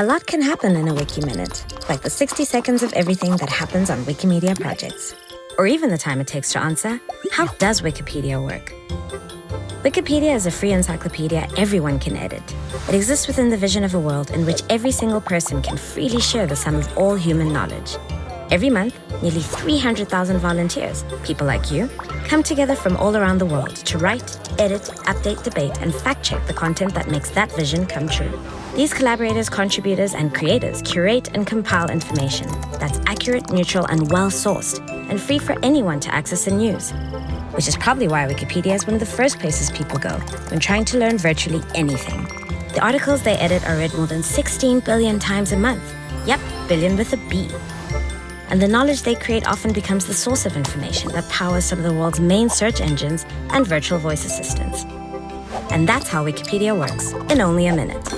A lot can happen in a Wiki Minute, like the 60 seconds of everything that happens on Wikimedia projects. Or even the time it takes to answer, how does Wikipedia work? Wikipedia is a free encyclopedia everyone can edit. It exists within the vision of a world in which every single person can freely share the sum of all human knowledge. Every month, nearly 300,000 volunteers, people like you, come together from all around the world to write, edit, update, debate, and fact-check the content that makes that vision come true. These collaborators, contributors, and creators curate and compile information that's accurate, neutral, and well-sourced, and free for anyone to access and use. Which is probably why Wikipedia is one of the first places people go when trying to learn virtually anything. The articles they edit are read more than 16 billion times a month. Yep, billion with a B and the knowledge they create often becomes the source of information that powers some of the world's main search engines and virtual voice assistants. And that's how Wikipedia works in only a minute.